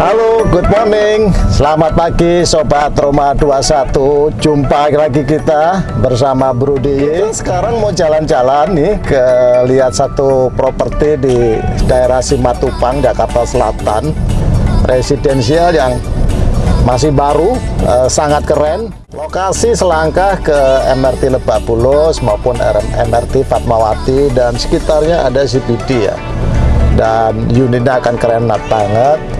Halo, good morning. Selamat pagi Sobat Roma 21. Jumpa lagi kita bersama Bro. Sekarang mau jalan-jalan nih ke lihat satu properti di daerah Simatupang, Jakarta Selatan. Residensial yang masih baru, eh, sangat keren. Lokasi selangkah ke MRT Lebak Bulus maupun MRT Fatmawati dan sekitarnya ada CBD ya. Dan unitnya akan keren banget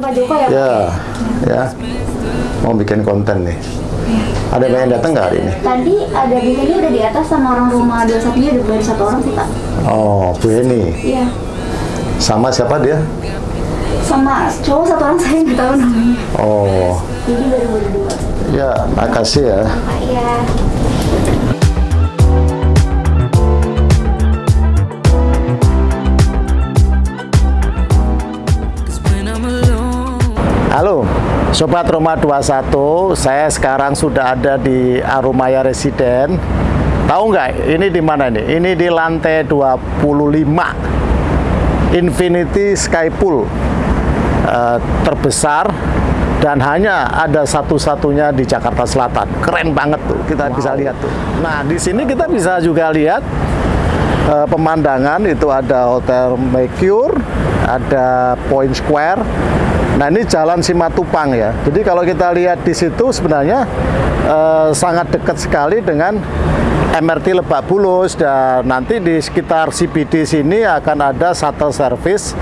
Pak Joko ya? Ya, ya. Mau bikin konten nih. Ada yang datang nggak hari ini? Tadi ada Bu Heni udah di atas sama orang rumah 21 nya udah baru satu orang sih Pak. Oh, Bu Heni. Iya. Sama siapa dia? Sama cowok satu orang saya nggak tahu namanya. Oh, Jadi baru dua. ya. Makasih ya. Pak Sobat Roma 21. Saya sekarang sudah ada di Arumaya Residen. Tahu nggak ini di mana ini? Ini di lantai 25. Infinity Sky Pool. Eh, terbesar dan hanya ada satu-satunya di Jakarta Selatan. Keren banget tuh, kita bisa lihat tuh. Nah, di sini kita bisa juga lihat eh, pemandangan itu ada Hotel Mercure, ada Point Square. Nah, ini Jalan Simatupang ya. Jadi kalau kita lihat di situ sebenarnya eh, sangat dekat sekali dengan MRT Lebak Bulus dan nanti di sekitar CBD sini akan ada shuttle service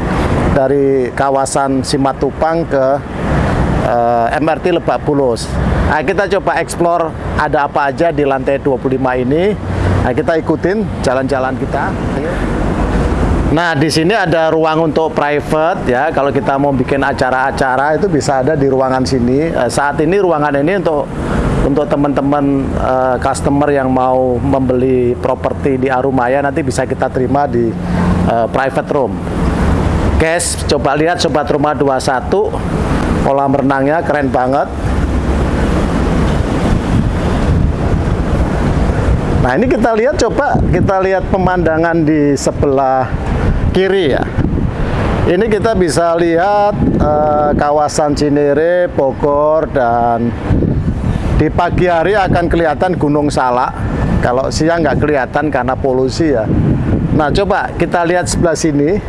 dari kawasan Simatupang ke eh, MRT Lebak Bulus. Nah, kita coba explore ada apa aja di lantai 25 ini. Nah, kita ikutin jalan-jalan kita. Ayo. Nah, di sini ada ruang untuk private ya. Kalau kita mau bikin acara-acara itu bisa ada di ruangan sini. Eh, saat ini ruangan ini untuk untuk teman-teman eh, customer yang mau membeli properti di Arumaya nanti bisa kita terima di eh, private room. Guys, coba lihat Sobat Rumah 21 kolam renangnya keren banget. Nah ini kita lihat coba kita lihat pemandangan di sebelah kiri ya. Ini kita bisa lihat eh, kawasan Cinere, Bogor dan di pagi hari akan kelihatan Gunung Salak. Kalau siang nggak kelihatan karena polusi ya. Nah coba kita lihat sebelah sini.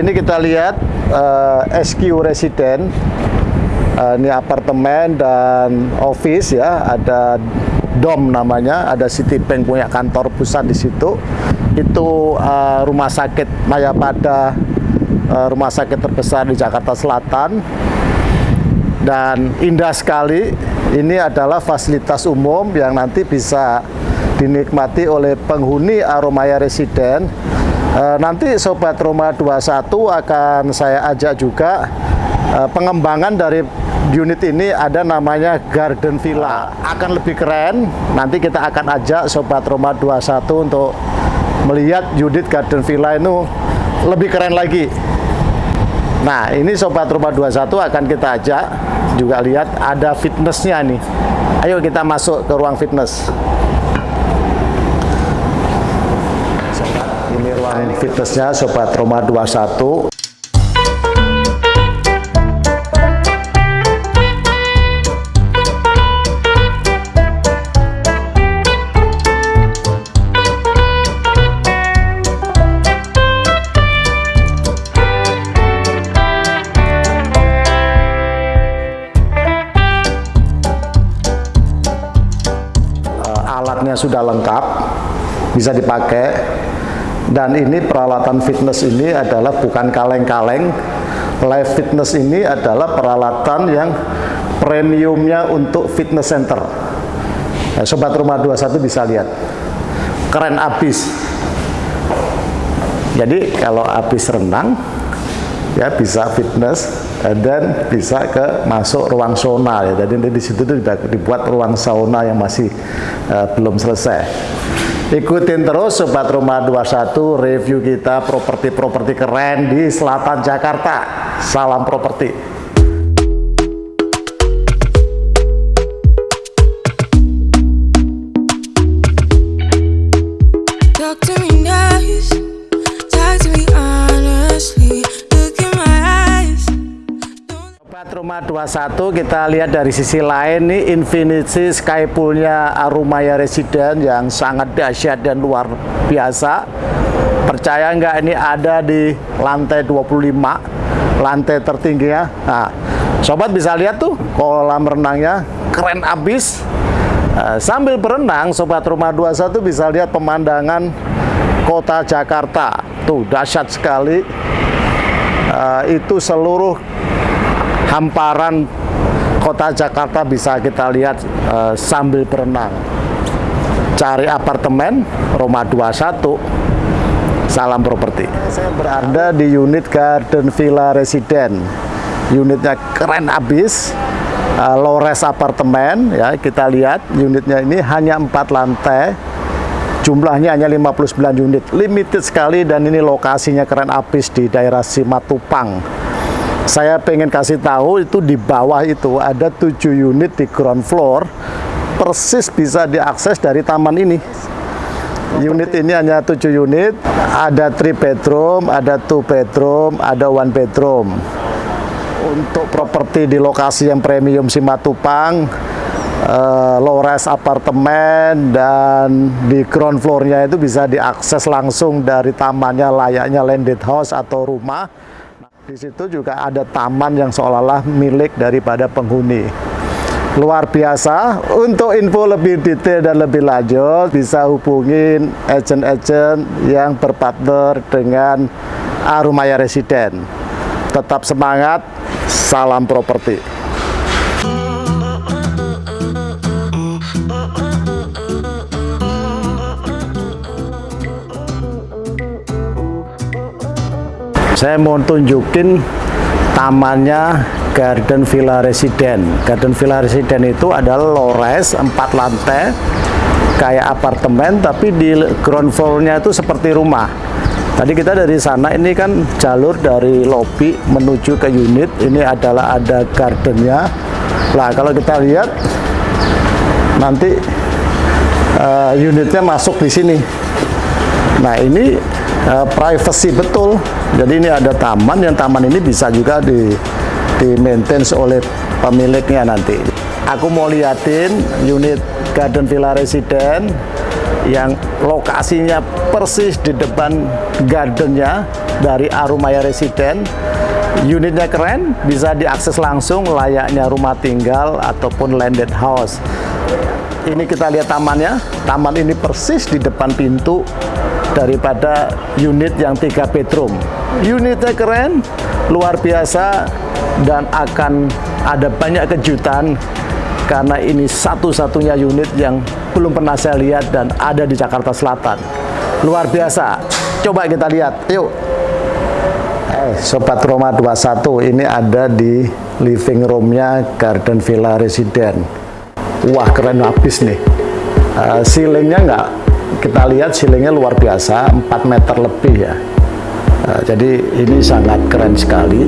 Ini kita lihat eh, SQ Resident. Eh, ini apartemen dan office ya. Ada dom namanya. Ada Citibank punya kantor pusat di situ. Itu eh, rumah sakit Mayapada, eh, rumah sakit terbesar di Jakarta Selatan dan indah sekali. Ini adalah fasilitas umum yang nanti bisa dinikmati oleh penghuni Aromaya Residen. Eh, nanti Sobat Roma 21 akan saya ajak juga eh, pengembangan dari unit ini ada namanya Garden Villa. Akan lebih keren. Nanti kita akan ajak Sobat Roma 21 untuk melihat unit Garden Villa itu lebih keren lagi. Nah, ini Sobat Rumah 21 akan kita ajak juga lihat ada fitnessnya nih. Ayo kita masuk ke ruang fitness. Ini ruang fitnessnya Sobat Rumah 21. Alatnya sudah lengkap, bisa dipakai. Dan ini peralatan fitness ini adalah bukan kaleng-kaleng. Live fitness ini adalah peralatan yang premiumnya untuk fitness center. Nah, Sobat Rumah 21 bisa lihat. Keren abis. Jadi kalau habis renang, ya bisa fitness, dan bisa ke masuk ruang sauna ya. Jadi di situ tuh dibuat ruang sauna yang masih uh, belum selesai. Ikutin terus Sobat Rumah 21 review kita properti-properti keren di selatan Jakarta. Salam properti. Rumah 21 kita lihat dari sisi lain nih Infinity Sky Poolnya Arumaya Resident yang sangat dahsyat dan luar biasa. Percaya nggak ini ada di lantai 25 lantai tertinggi ya? Nah sobat bisa lihat tuh kolam renangnya keren abis. Nah, sambil berenang sobat rumah 21 bisa lihat pemandangan kota Jakarta. Tuh dahsyat sekali. Uh, itu seluruh hamparan kota Jakarta bisa kita lihat uh, sambil berenang. Cari apartemen Roma 21 salam properti. Saya berada di unit Garden Villa Resident. Unitnya keren abis uh, low res apartemen ya kita lihat unitnya ini hanya empat lantai. Jumlahnya hanya 59 unit. Limited sekali dan ini lokasinya keren abis di daerah Simatupang saya pengen kasih tahu itu di bawah itu ada tujuh unit di ground floor persis bisa diakses dari taman ini. Unit ini hanya tujuh unit ada three bedroom ada two bedroom ada one bedroom. Untuk properti di lokasi yang premium Simatupang uh, low rise apartemen dan di ground floornya itu bisa diakses langsung dari tamannya layaknya landed house atau rumah di situ juga ada taman yang seolah-olah milik daripada penghuni. Luar biasa. Untuk info lebih detail dan lebih lanjut, bisa hubungin agent-agent yang berpartner dengan Arumaya Residen. Tetap semangat, salam properti. Saya mau tunjukin tamannya Garden Villa Resident. Garden Villa Resident itu adalah lores 4 lantai kayak apartemen tapi di ground floor-nya itu seperti rumah. Tadi kita dari sana ini kan jalur dari lobby menuju ke unit. Ini adalah ada gardennya. Lah kalau kita lihat nanti uh, unitnya masuk di sini. Nah ini uh, privacy betul. Jadi ini ada taman yang taman ini bisa juga di di maintain oleh pemiliknya nanti. Aku mau liatin unit Garden Villa Resident yang lokasinya persis di depan gardennya dari Arumaya Resident unitnya keren bisa diakses langsung layaknya rumah tinggal ataupun landed house ini kita lihat tamannya taman ini persis di depan pintu daripada unit yang tiga bedroom. Unitnya keren, luar biasa, dan akan ada banyak kejutan karena ini satu-satunya unit yang belum pernah saya lihat dan ada di Jakarta Selatan. Luar biasa. Coba kita lihat. Yuk. Eh, Sobat Roma 21 ini ada di living roomnya Garden Villa Resident. Wah, keren habis nih. Uh, ceilingnya nggak kita lihat ceilingnya luar biasa 4 meter lebih ya uh, jadi ini sangat keren sekali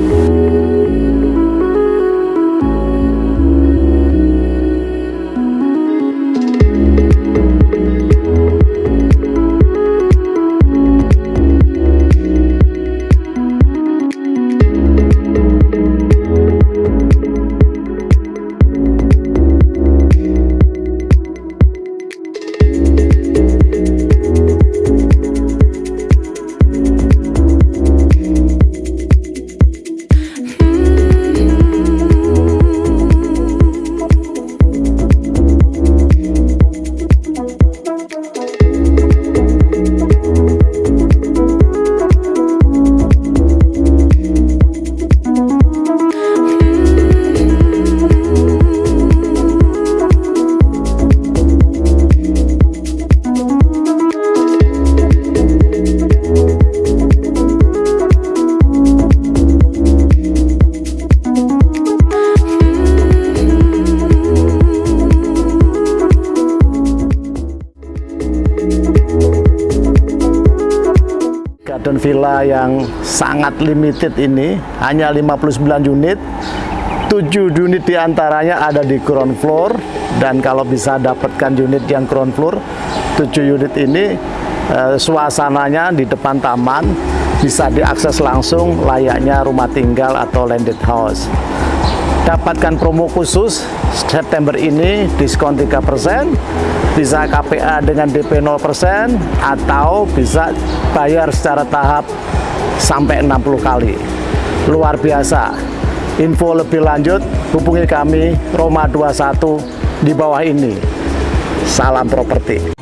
villa yang sangat limited ini hanya 59 unit. 7 unit di antaranya ada di ground floor dan kalau bisa dapatkan unit yang ground floor 7 unit ini eh, suasananya di depan taman bisa diakses langsung layaknya rumah tinggal atau landed house dapatkan promo khusus September ini diskon 3% bisa KPA dengan DP 0% atau bisa bayar secara tahap sampai 60 kali. Luar biasa. Info lebih lanjut hubungi kami Roma 21 di bawah ini. Salam properti